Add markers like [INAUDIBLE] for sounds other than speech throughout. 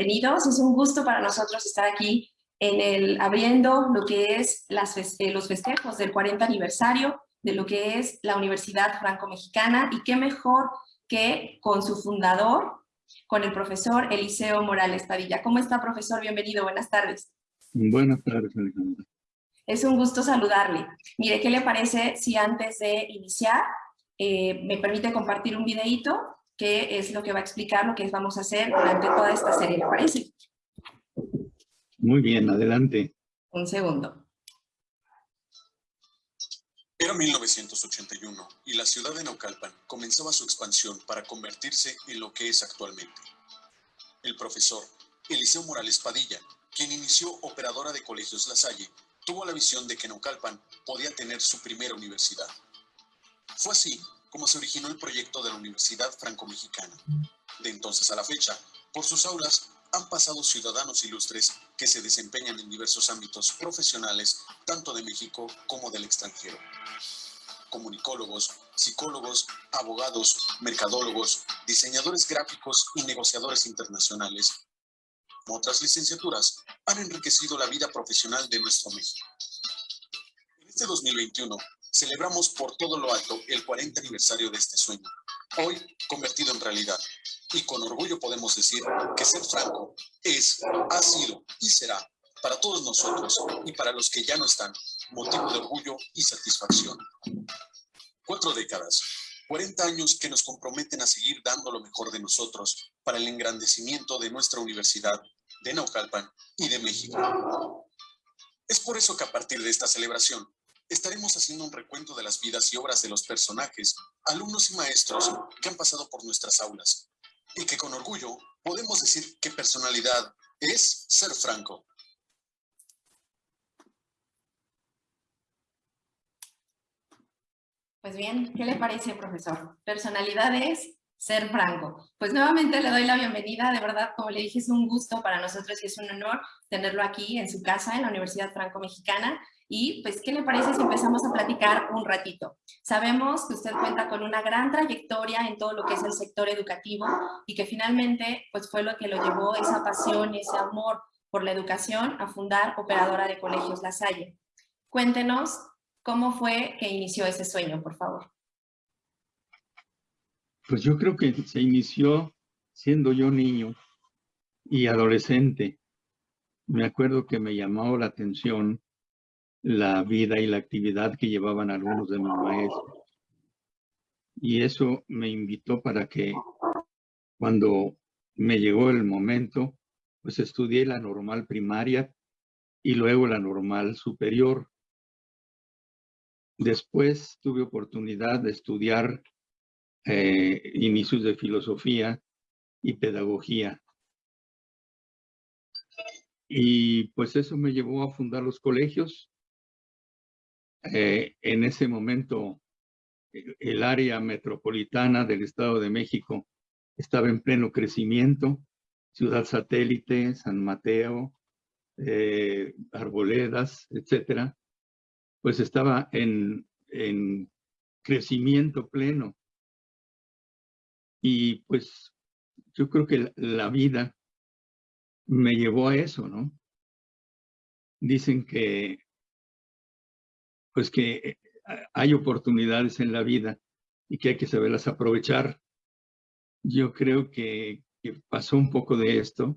Bienvenidos. Es un gusto para nosotros estar aquí en el, abriendo lo que es las, eh, los festejos del 40 aniversario de lo que es la Universidad Franco-Mexicana y qué mejor que con su fundador, con el profesor Eliseo Morales Padilla. ¿Cómo está, profesor? Bienvenido, buenas tardes. Buenas tardes, Alejandra. Es un gusto saludarle. Mire, ¿qué le parece si antes de iniciar eh, me permite compartir un videíto que es lo que va a explicar lo que vamos a hacer durante toda esta serie, ¿le parece? Muy bien, adelante. Un segundo. Era 1981 y la ciudad de Naucalpan comenzaba su expansión para convertirse en lo que es actualmente. El profesor Eliseo Morales Padilla, quien inició operadora de colegios La Salle, tuvo la visión de que Naucalpan podía tener su primera universidad. Fue así como se originó el proyecto de la Universidad Franco-Mexicana. De entonces a la fecha, por sus aulas han pasado ciudadanos ilustres que se desempeñan en diversos ámbitos profesionales, tanto de México como del extranjero. Comunicólogos, psicólogos, abogados, mercadólogos, diseñadores gráficos y negociadores internacionales. Otras licenciaturas han enriquecido la vida profesional de nuestro México. En este 2021, celebramos por todo lo alto el 40 aniversario de este sueño, hoy convertido en realidad. Y con orgullo podemos decir que ser franco es, ha sido y será para todos nosotros y para los que ya no están, motivo de orgullo y satisfacción. Cuatro décadas, 40 años que nos comprometen a seguir dando lo mejor de nosotros para el engrandecimiento de nuestra universidad, de Naucalpan y de México. Es por eso que a partir de esta celebración estaremos haciendo un recuento de las vidas y obras de los personajes, alumnos y maestros que han pasado por nuestras aulas, y que con orgullo podemos decir que personalidad es ser franco. Pues bien, ¿qué le parece, profesor? Personalidad es ser franco. Pues nuevamente le doy la bienvenida, de verdad, como le dije, es un gusto para nosotros y es un honor tenerlo aquí en su casa, en la Universidad Franco-Mexicana, y pues, ¿qué le parece si empezamos a platicar un ratito? Sabemos que usted cuenta con una gran trayectoria en todo lo que es el sector educativo y que finalmente pues, fue lo que lo llevó esa pasión, ese amor por la educación a fundar Operadora de Colegios La Salle. Cuéntenos cómo fue que inició ese sueño, por favor. Pues yo creo que se inició siendo yo niño y adolescente. Me acuerdo que me llamó la atención la vida y la actividad que llevaban algunos de mis maestros. Y eso me invitó para que cuando me llegó el momento, pues estudié la normal primaria y luego la normal superior. Después tuve oportunidad de estudiar eh, inicios de filosofía y pedagogía. Y pues eso me llevó a fundar los colegios eh, en ese momento el área metropolitana del Estado de México estaba en pleno crecimiento, Ciudad Satélite, San Mateo, eh, Arboledas, etcétera, pues estaba en, en crecimiento pleno. Y pues yo creo que la vida me llevó a eso, ¿no? Dicen que pues que eh, hay oportunidades en la vida y que hay que saberlas aprovechar. Yo creo que, pasó un poco de esto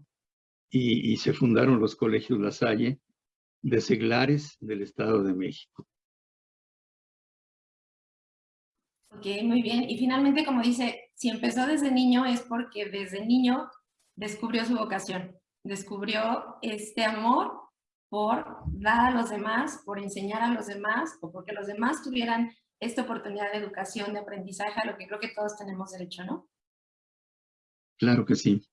y, se fundaron los colegios La Salle de seglares del Estado de México. Ok, muy bien. Y finalmente, como dice, si empezó desde niño es porque desde niño descubrió su vocación, descubrió este amor por dar a los demás, por enseñar a los demás, o porque los demás tuvieran esta oportunidad de educación, de aprendizaje, a lo que creo que todos tenemos derecho, ¿no? Claro que sí.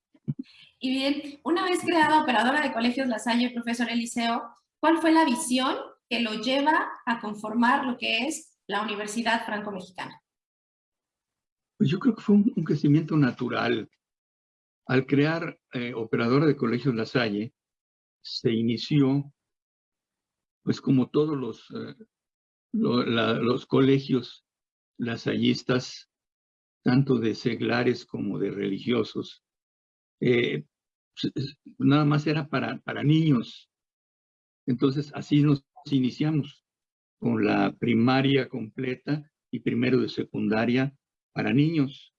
Y bien, una vez creada operadora de colegios La Salle, profesor Eliseo, ¿cuál fue la visión que lo lleva a conformar lo que es la Universidad Franco-Mexicana? Pues yo creo que fue un, crecimiento natural. Al crear eh, operadora de colegios La Salle, se inició, pues como todos los, eh, los colegios lasallistas, tanto de seglares como de religiosos, eh, nada más era para, para niños. Entonces, así nos iniciamos con la primaria completa y primero de secundaria para niños.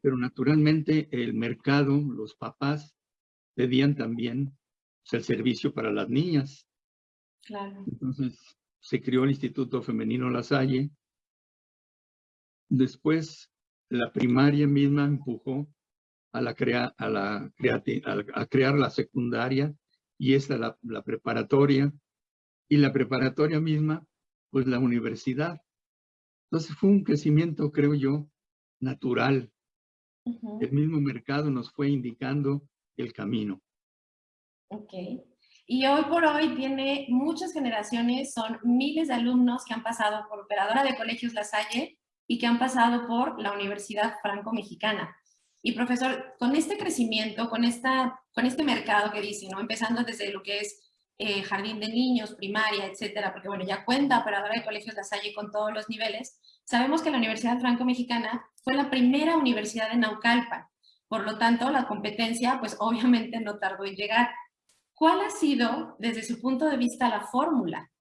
Pero naturalmente el mercado, los papás pedían también pues, el servicio para las niñas. Claro. Entonces se creó el Instituto Femenino La Salle. Después la primaria misma empujó a, la crea, a, la a, crear la secundaria y esta la, la preparatoria. Y la preparatoria misma, pues la universidad. Entonces fue un crecimiento, creo yo, natural. El mismo mercado nos fue indicando el camino. Ok. Y hoy por hoy tiene muchas generaciones, son miles de alumnos que han pasado por Operadora de Colegios La Salle y que han pasado por la Universidad Franco-Mexicana. Y profesor, con este crecimiento, con, esta, con este mercado que dice, ¿no? empezando desde lo que es eh, jardín de niños, primaria, etcétera, porque bueno, ya cuenta Operadora de Colegios La Salle con todos los niveles, sabemos que la Universidad Franco-Mexicana fue la primera universidad en Naucalpan. Por lo tanto, la competencia, pues obviamente no tardó en llegar. ¿Cuál ha sido, desde su punto de vista, la fórmula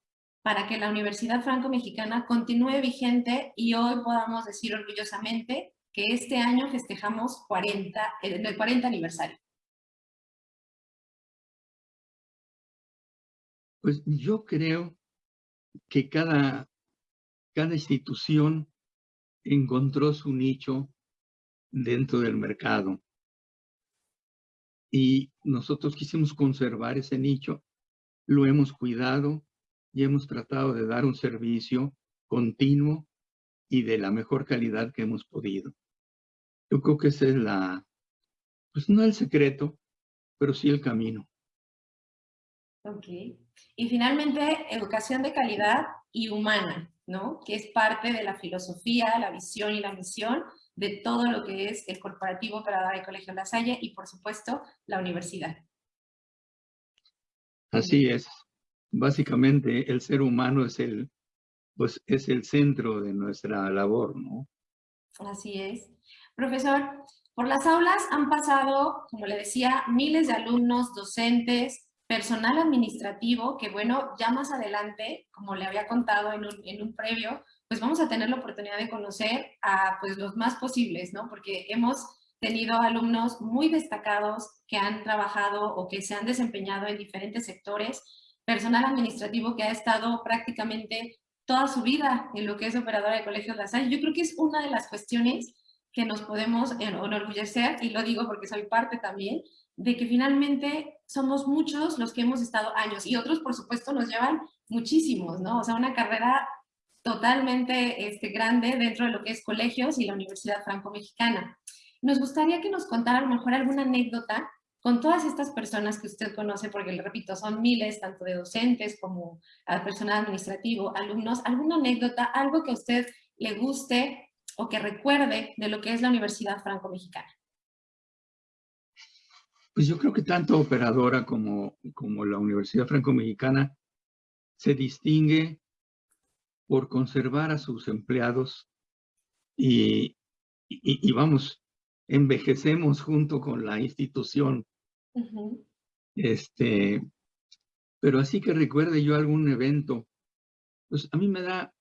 para que la Universidad Franco-Mexicana continúe vigente y hoy podamos decir orgullosamente que este año festejamos 40, el 40 aniversario? Pues yo creo que cada institución encontró su nicho dentro del mercado y nosotros quisimos conservar ese nicho, lo hemos cuidado y hemos tratado de dar un servicio continuo y de la mejor calidad que hemos podido. Yo creo que ese es la, pues no el secreto, pero sí el camino. Ok. Y finalmente, educación de calidad y humana, ¿no? Que es parte de la filosofía, la visión y la misión de todo lo que es el corporativo operador de Colegio La Salle y, por supuesto, la universidad. Así es. Básicamente, el ser humano es el, pues, es el centro de nuestra labor, ¿no? Así es. Profesor, por las aulas han pasado, como le decía, miles de alumnos, docentes, personal administrativo, que bueno, ya más adelante, como le había contado en un, en un previo, pues vamos a tener la oportunidad de conocer a pues los más posibles, ¿no? Porque hemos tenido alumnos muy destacados que han trabajado o que se han desempeñado en diferentes sectores, personal administrativo que ha estado prácticamente toda su vida en lo que es operadora de colegios La Salle. Yo creo que es una de las cuestiones que nos podemos enorgullecer, y lo digo porque soy parte también, de que finalmente somos muchos los que hemos estado años, y otros, por supuesto, nos llevan muchísimos, ¿no? O sea, una carrera totalmente este, grande dentro de lo que es colegios y la Universidad Franco-Mexicana. Nos gustaría que nos contara a lo mejor alguna anécdota con todas estas personas que usted conoce, porque le repito, son miles, tanto de docentes como al personal administrativo, alumnos, alguna anécdota, algo que a usted le guste o que recuerde de lo que es la Universidad Franco-Mexicana. Pues yo creo que tanto operadora como, como la Universidad Franco-Mexicana se distingue por conservar a sus empleados y, y, vamos, envejecemos junto con la institución. Este, pero así que recuerde yo algún evento, pues a mí me da,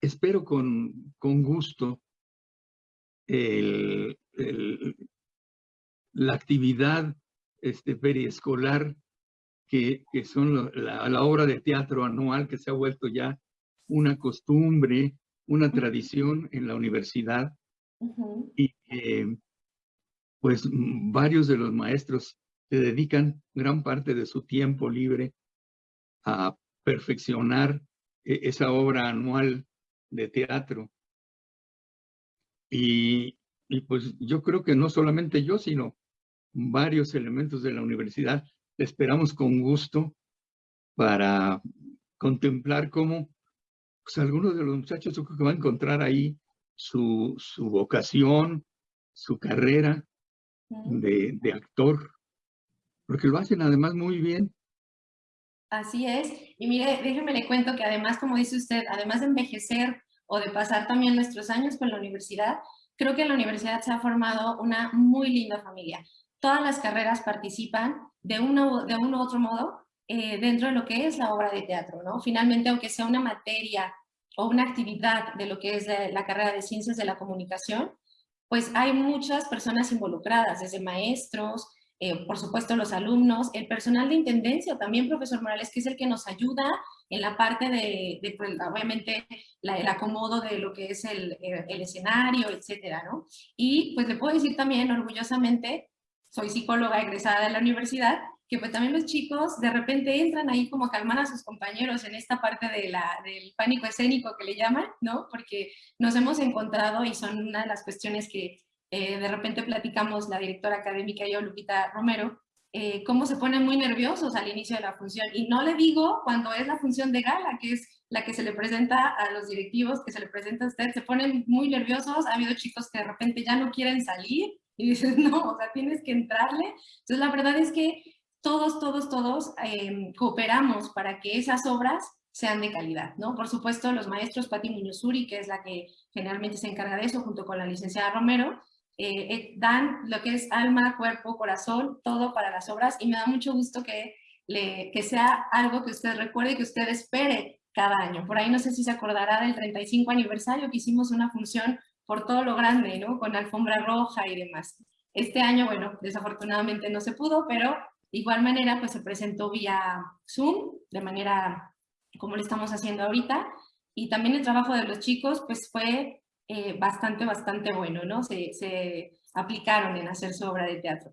espero con, con gusto, el, la actividad este, periescolar que, que son la, la, obra de teatro anual que se ha vuelto ya una costumbre, una tradición en la universidad y pues varios de los maestros se dedican gran parte de su tiempo libre a perfeccionar e, esa obra anual de teatro. Y, y, pues yo creo que no solamente yo, sino varios elementos de la universidad esperamos con gusto para contemplar cómo pues algunos de los muchachos que van a encontrar ahí su, su vocación, su carrera de, de, actor, porque lo hacen además muy bien. Así es, y mire, déjeme le cuento que además, como dice usted, además de envejecer o de pasar también nuestros años con la universidad, creo que en la universidad se ha formado una muy linda familia. todas las carreras participan de, uno, de uno u otro modo eh, dentro de lo que es la obra de teatro, ¿no? Finalmente, aunque sea una materia o una actividad de lo que es la carrera de Ciencias de la Comunicación, pues hay muchas personas involucradas, desde maestros, eh, por supuesto los alumnos, el personal de intendencia, también profesor Morales, que es el que nos ayuda en la parte de, pues, obviamente, el acomodo de lo que es el, el, escenario, etcétera, ¿no? Y pues le puedo decir también orgullosamente, soy psicóloga egresada de la universidad, que pues también los chicos de repente entran ahí como a calmar a sus compañeros en esta parte de la, del pánico escénico que le llaman, ¿no? Porque nos hemos encontrado y son una de las cuestiones que eh, de repente platicamos la directora académica y yo, Lupita Romero, eh, cómo se ponen muy nerviosos al inicio de la función. Y no le digo cuando es la función de gala, que es la que se le presenta a los directivos, que se le presenta a usted, se ponen muy nerviosos. Ha habido chicos que de repente ya no quieren salir y dices, [LAUGHS] no, o sea, tienes que entrarle. Entonces, la verdad es que todos, todos, todos em, cooperamos para que esas obras sean de calidad, ¿no? Por supuesto, los maestros Pati Muñozuri, que es la que generalmente se encarga de eso, junto con la licenciada Romero, eh, eh, dan lo que es alma, cuerpo, corazón, todo para las obras y me da mucho gusto que, que sea algo que usted recuerde, que usted espere cada año. Por ahí no sé si se acordará del 35 aniversario que hicimos una función por todo lo grande, ¿no? Con alfombra roja y demás. Este año, bueno, desafortunadamente no se pudo, pero de igual manera, pues se presentó vía Zoom, de manera como lo estamos haciendo ahorita, y también el trabajo de los chicos, pues fue eh, bastante, bastante bueno, ¿no? Se, se aplicaron en hacer su obra de teatro.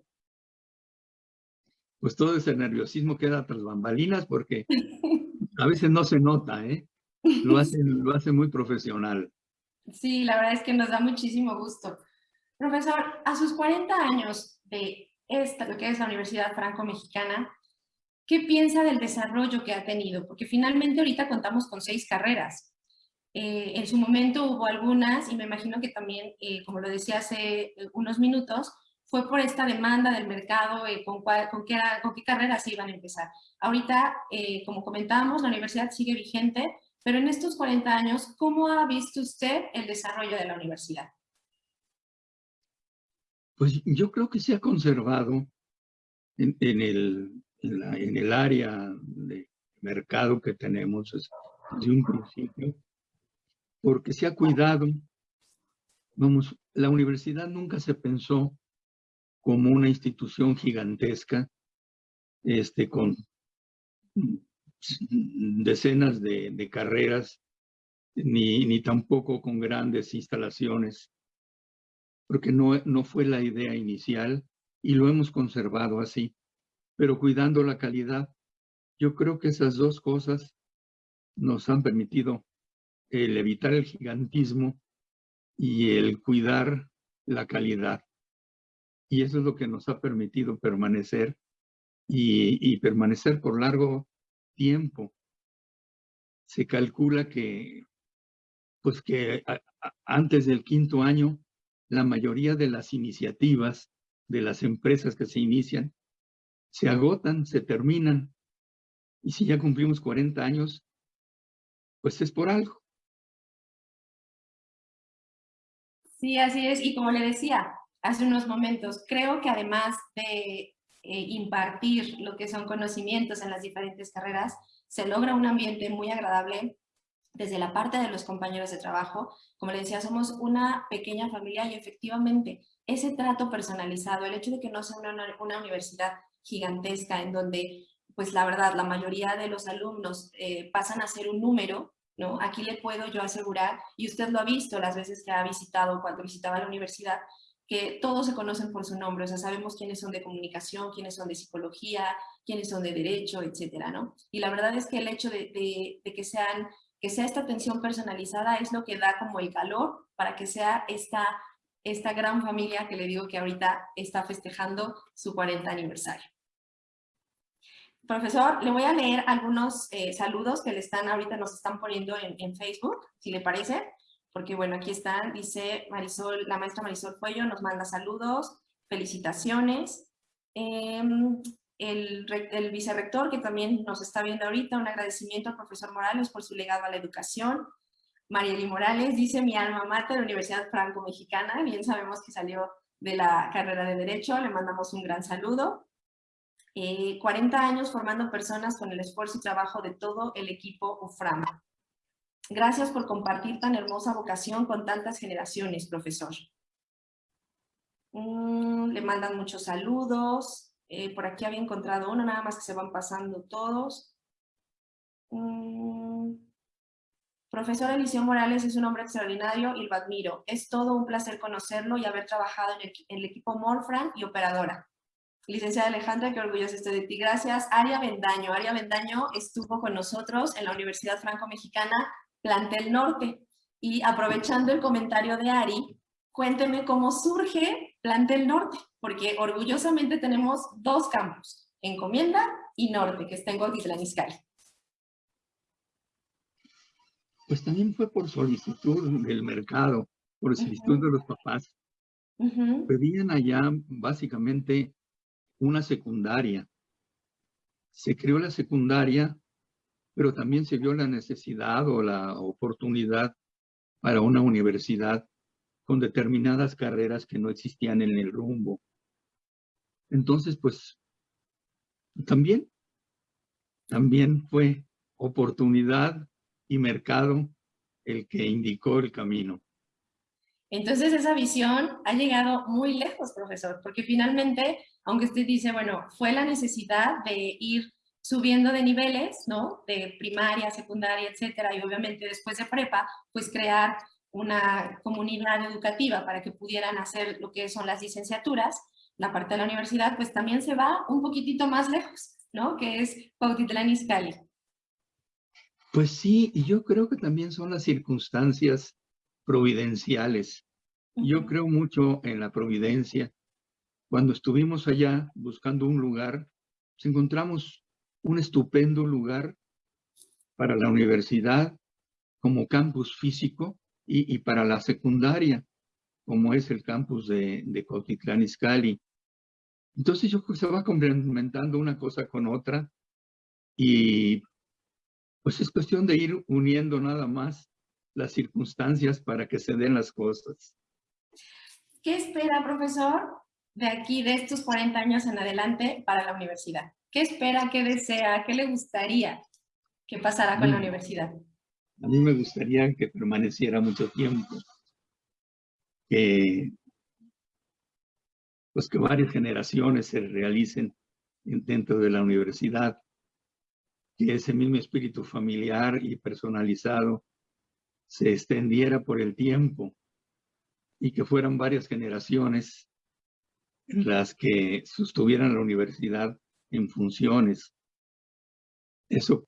Pues todo ese nerviosismo queda tras bambalinas porque [LAUGHS] a veces no se nota, ¿eh? Lo hace, lo hace muy profesional. Sí, la verdad es que nos da muchísimo gusto. Profesor, a sus 40 años de esta, lo que es la Universidad Franco-Mexicana, ¿qué piensa del desarrollo que ha tenido? Porque finalmente ahorita contamos con seis carreras. Eh, en su momento hubo algunas, y me imagino que también, eh, como lo decía hace eh, unos minutos, fue por esta demanda del mercado, con, con, qué con, qué carreras se iban a empezar. Ahorita, como comentábamos, la universidad sigue vigente, pero en estos 40 años, ¿cómo ha visto usted el desarrollo de la universidad? Pues yo creo que se ha conservado en, el, en, el área de mercado que tenemos desde un principio, porque se ha cuidado. Vamos, la universidad nunca se pensó como una institución gigantesca, este, con decenas de, de carreras, ni, ni tampoco con grandes instalaciones porque no, no fue la idea inicial y lo hemos conservado así, pero cuidando la calidad. Yo creo que esas dos cosas nos han permitido el evitar el gigantismo y el cuidar la calidad. Y eso es lo que nos ha permitido permanecer y, permanecer por largo tiempo. Se calcula que, pues que antes del quinto año la mayoría de las iniciativas de las empresas que se inician se agotan, se terminan. Y si ya cumplimos 40 años, pues es por algo. Sí, así es. Y como le decía hace unos momentos, creo que además de eh, impartir lo que son conocimientos en las diferentes carreras, se logra un ambiente muy agradable desde la parte de los compañeros de trabajo, como le decía, somos una pequeña familia y efectivamente ese trato personalizado, el hecho de que no sea una, universidad gigantesca en donde, pues la verdad, la mayoría de los alumnos eh, pasan a ser un número, ¿no? Aquí le puedo yo asegurar, y usted lo ha visto las veces que ha visitado, cuando visitaba la universidad, que todos se conocen por su nombre, o sea, sabemos quiénes son de comunicación, quiénes son de psicología, quiénes son de derecho, etcétera, ¿no? Y la verdad es que el hecho de, de, de que sean que sea esta atención personalizada es lo que da como el calor para que sea esta, esta gran familia que le digo que ahorita está festejando su 40 aniversario. Profesor, le voy a leer algunos eh, saludos que le están ahorita nos están poniendo en, Facebook, si le parece, porque bueno, aquí están, dice Marisol, la maestra Marisol Cuello nos manda saludos, felicitaciones. Em, el, vicerrector, que también nos está viendo ahorita, un agradecimiento al profesor Morales por su legado a la educación. Marieli Morales dice, mi alma mater, la Universidad Franco-Mexicana, bien sabemos que salió de la carrera de Derecho, le mandamos un gran saludo. 40 eh, años formando personas con el esfuerzo y trabajo de todo el equipo UFRAM. Gracias por compartir tan hermosa vocación con tantas generaciones, profesor. Mm, le mandan muchos saludos. Eh, por aquí había encontrado uno, nada más que se van pasando todos. Mm, profesor Eliseo Morales es un hombre extraordinario y lo admiro. Es todo un placer conocerlo y haber trabajado en el, equipo Morfran y operadora. Licenciada Alejandra, qué orgullosa estoy de ti. Gracias. Aria Bendaño. Aria Bendaño estuvo con nosotros en la Universidad Franco-Mexicana Plantel Norte. Y aprovechando el comentario de Ari, cuénteme cómo surge Plantel Norte, porque orgullosamente tenemos dos campos, Encomienda y Norte, que está en Cuautitlán Izcalli. Pues también fue por solicitud del mercado, por solicitud de los papás. Pedían allá básicamente una secundaria. Se creó la secundaria pero también se vio la necesidad o la oportunidad para una universidad con determinadas carreras que no existían en el rumbo. Entonces, pues, también, también fue oportunidad y mercado el que indicó el camino. Entonces esa visión ha llegado muy lejos, profesor, porque finalmente, aunque usted dice, bueno, fue la necesidad de ir subiendo de niveles, ¿no? De primaria, secundaria, etcétera, y obviamente después de prepa, pues crear una comunidad educativa para que pudieran hacer lo que son las licenciaturas, la parte de la universidad, pues también se va un poquitito más lejos, ¿no? Que es Cuautitlán Izcalli. Pues sí, y yo creo que también son las circunstancias providenciales. Yo creo mucho en la providencia. Cuando estuvimos allá buscando un lugar, pues encontramos un estupendo lugar para la universidad como campus físico y, para la secundaria, como es el campus de, de Cotitlán Izcalli. Entonces yo creo que se va complementando una cosa con otra y pues es cuestión de ir uniendo nada más las circunstancias para que se den las cosas. ¿Qué espera, profesor, de aquí, de estos 40 años en adelante para la universidad? ¿Qué espera, qué desea, qué le gustaría que pasara con la universidad? A mí me gustaría que permaneciera mucho tiempo, que, pues que varias generaciones se realicen dentro de la universidad, que ese mismo espíritu familiar y personalizado se extendiera por el tiempo y que fueran varias generaciones las que sostuvieran la universidad en funciones. Eso,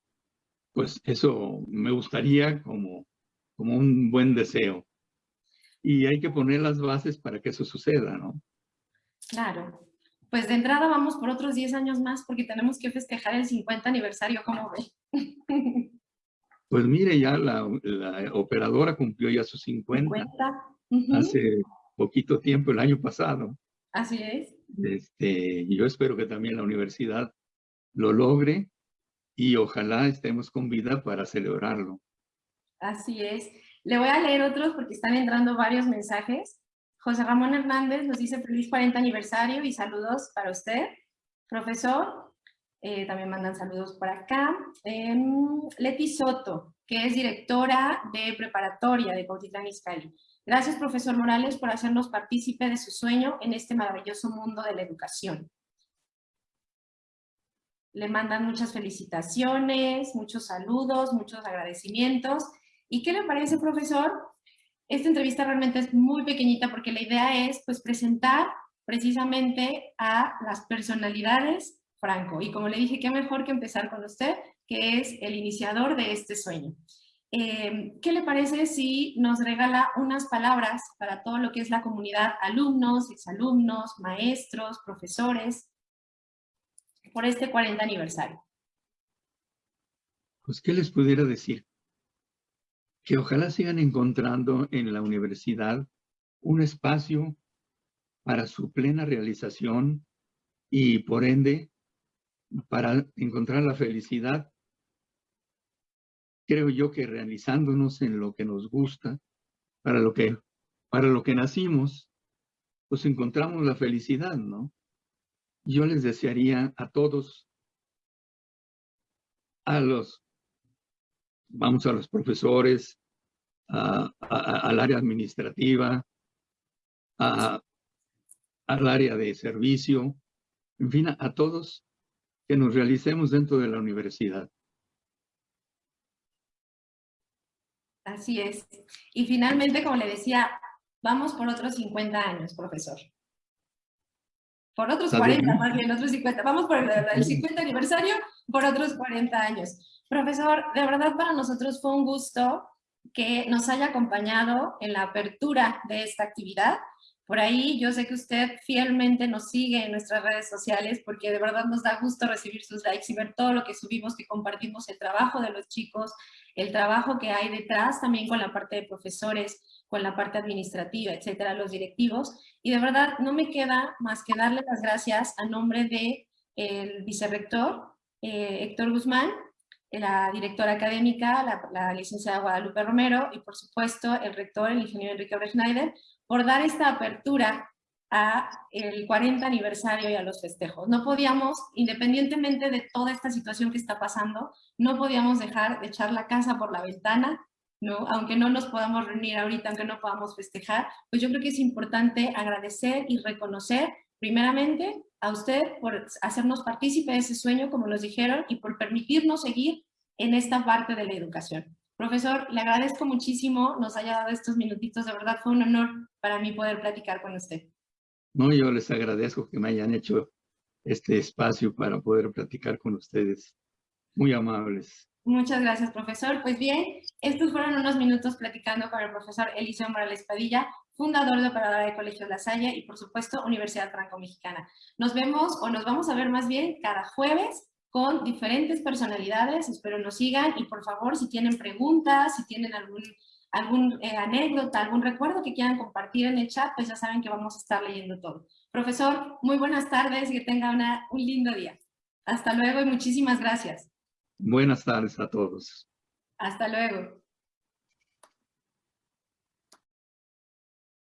pues eso me gustaría como, como un buen deseo. Y hay que poner las bases para que eso suceda, ¿no? Claro. Pues de entrada vamos por otros 10 años más porque tenemos que festejar el 50 aniversario, ¿cómo ve? [LAUGHS] Pues mire, ya la, operadora cumplió ya sus 50. 50. Hace poquito tiempo, el año pasado. Así es. Este, yo espero que también la universidad lo logre y ojalá estemos con vida para celebrarlo. Así es. Le voy a leer otros porque están entrando varios mensajes. José Ramón Hernández nos dice feliz 40 aniversario y saludos para usted, profesor. Eh, también mandan saludos por acá. Em, Leti Soto, que es directora de preparatoria de Cautitlán Izcalli. Gracias, profesor Morales, por hacernos partícipe de su sueño en este maravilloso mundo de la educación. Le mandan muchas felicitaciones, muchos saludos, muchos agradecimientos. ¿Y qué le parece, profesor? Esta entrevista realmente es muy pequeñita porque la idea es pues, presentar precisamente a las personalidades Franco. Y como le dije, qué mejor que empezar con usted, que es el iniciador de este sueño. Em, ¿Qué le parece si nos regala unas palabras para todo lo que es la comunidad alumnos, exalumnos, maestros, profesores, por este 40 aniversario? Pues, ¿qué les pudiera decir? Que ojalá sigan encontrando en la universidad un espacio para su plena realización y, por ende, para encontrar la felicidad creo yo que realizándonos en lo que nos gusta, para lo que, para lo que nacimos, pues encontramos la felicidad, ¿no? Yo les desearía a todos, a los, vamos a los profesores, al área administrativa, al área de servicio, en fin, a todos que nos realicemos dentro de la universidad. Así es. Y finalmente, como le decía, vamos por otros 50 años, profesor. Por otros 40, más bien, otros 50. Vamos por el, 50 aniversario, por otros 40 años. Profesor, de verdad para nosotros fue un gusto que nos haya acompañado en la apertura de esta actividad. Por ahí yo sé que usted fielmente nos sigue en nuestras redes sociales porque de verdad nos da gusto recibir sus likes y ver todo lo que subimos, que compartimos el trabajo de los chicos, el trabajo que hay detrás también con la parte de profesores, con la parte administrativa, etcétera, los directivos. Y de verdad no me queda más que darle las gracias a nombre de el vicerrector eh, Héctor Guzmán, la directora académica, la, licenciada Guadalupe Romero y por supuesto el rector, el ingeniero Enrique Schneider, por dar esta apertura a el 40 aniversario y a los festejos. No podíamos, independientemente de toda esta situación que está pasando, no podíamos dejar de echar la casa por la ventana, ¿no? aunque no nos podamos reunir ahorita, aunque no podamos festejar, pues yo creo que es importante agradecer y reconocer primeramente a usted por hacernos partícipe de ese sueño, como nos dijeron, y por permitirnos seguir en esta parte de la educación. Profesor, le agradezco muchísimo, nos haya dado estos minutitos, de verdad fue un honor para mí poder platicar con usted. No, yo les agradezco que me hayan hecho este espacio para poder platicar con ustedes. Muy amables. Muchas gracias, profesor. Pues bien, estos fueron unos minutos platicando con el profesor Eliseo Morales Padilla, fundador de Operadora de Colegios La Salle y, por supuesto, Universidad Franco-Mexicana. Nos vemos, o nos vamos a ver más bien, cada jueves con diferentes personalidades. Espero nos sigan y, por favor, si tienen preguntas, si tienen algún algún eh, anécdota, algún recuerdo que quieran compartir en el chat, pues ya saben que vamos a estar leyendo todo. Profesor, muy buenas tardes y que tenga una, un lindo día. Hasta luego y muchísimas gracias. Buenas tardes a todos. Hasta luego.